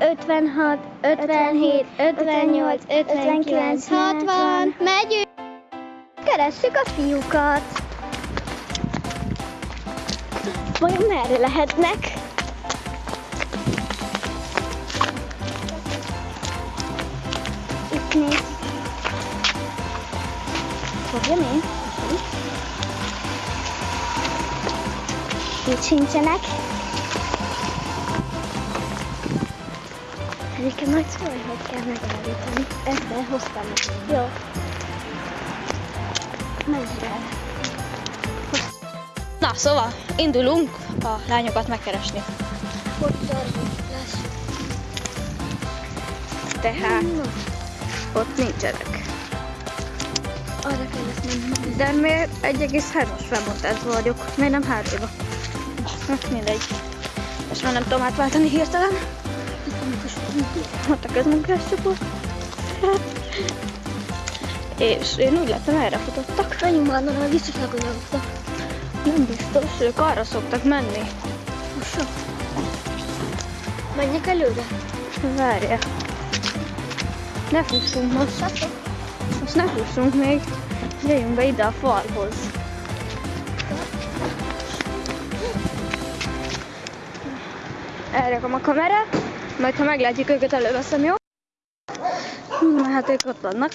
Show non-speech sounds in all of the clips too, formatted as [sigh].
56, 57, 58, 59, 60. Megyünk! Keressük a fiúkat. Vajon merre lehetnek? Itt néz. Fogja még? Itt sincsenek. Nekem majd szólj, hogy kell megállítani. Ezzel hoztam nekünk. Jó. Menj el. Na, szóval indulunk a lányokat megkeresni. Tehát Na, ott nincsenek. arra kell ezt menni. De miért 1,3-as felbontásban vagyok? Miért nem hátréba? Hát mindegy. Most már nem tudom átváltani hirtelen. Ott a közmunkás csoport. És én úgy láttam, erre futottak. Menjünk már, mert visszafelkonyologtak. Nem biztos, ők arra szoktak menni. Most Menjek előre. Várja. Ne fussunk most. Most ne fussunk még. Jöjjünk be ide a falhoz. Elrakom a kamerát, majd ha meglátjuk őket, előveszem, jó? Na hát ők ott vannak.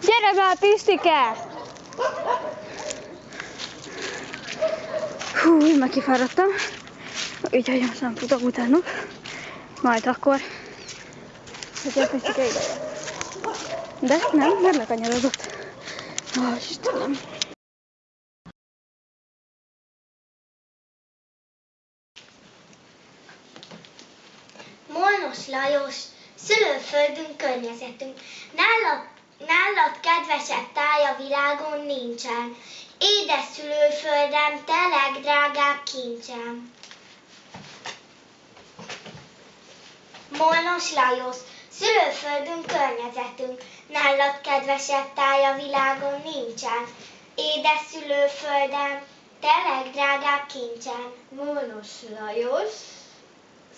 Gyere már, Pistike! Hú, már kifáradtam. Úgyhogy most nem futok utánuk. Majd akkor, hogy a Pistike ide. De nem, nem lekanyarodott. Ó, Istenem. Molnos Lajos, szülőföldünk, környezetünk. Nálad, nálad kedvesebb táj a világon nincsen. Édes szülőföldem, te legdrágább kincsem. Molnos Lajos, szülőföldünk, környezetünk. Nálad kedvesebb táj a világon nincsen. Édes szülőföldem, te legdrágább kincsem. Molnos Lajos,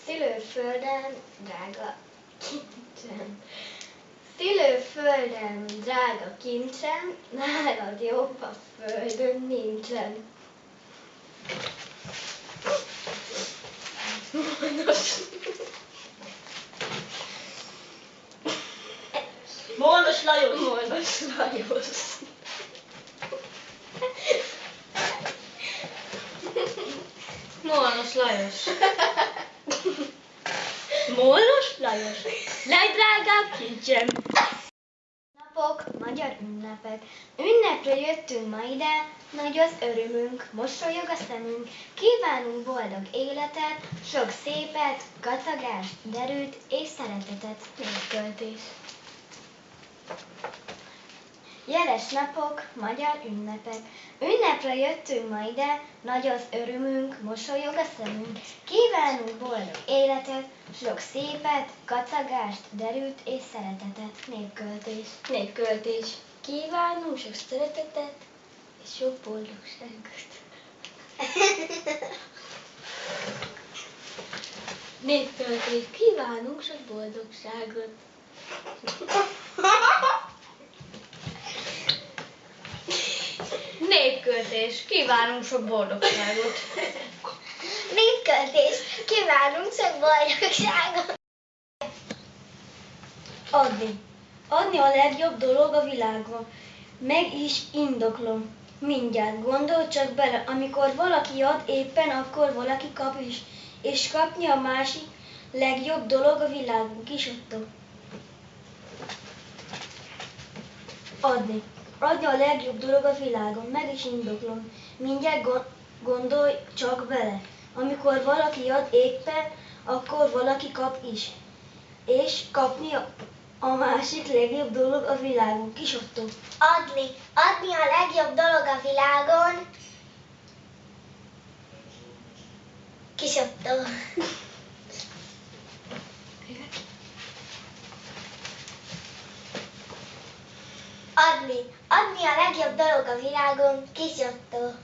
szülőföldem, drága kincsem. Szülőföldem, drága kincsem, nálad jobb a földön nincsen. Molnos. Molnos Lajos. Molnos Lajos. Molnos Lajos. Molnos Lajos. Legdrágább kincsem. Napok, magyar ünnepek. Ünnepre jöttünk ma ide, nagy az örömünk, mosolyog a szemünk. Kívánunk boldog életet, sok szépet, gazdagást, derűt és szeretetet, népköltés. Jeles napok, magyar ünnepek. Ünnepre jöttünk ma ide, nagy az örömünk, mosolyog a szemünk. Kívánunk boldog életet, sok szépet, gacagást, derűt és szeretetet, népköltés. Népköltés. Kívánunk sok szeretetet és sok boldogságot. Népköltés. Kívánunk sok boldogságot. [laughs] Népköltés. Kívánunk sok boldogságot. [laughs] Népköltés, kívánunk sok boldogságot. Adni. Adni a legjobb dolog a világon. Meg is indoklom. Mindjárt gondolj csak bele, amikor valaki ad, éppen akkor valaki kap is. És kapni a másik legjobb dolog a világon. Kisotto. Adni. Adni a legjobb dolog a világon. Meg is indoklom. Mindjárt go- gondolj csak bele. Amikor valaki ad, éppen akkor valaki kap is. És kapni a, a másik legjobb dolog a világon. Kisotto. Adni, adni a legjobb dolog a világon. Kisottó. [laughs] Adni, adni a legjobb dolog a világon. Kisottó.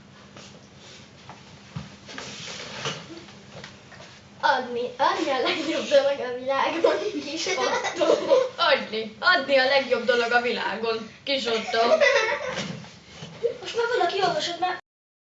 adni, adni a legjobb dolog a világon, kis Otto. Adni, adni a legjobb dolog a világon. Kis Otto. Most már valaki olvasott már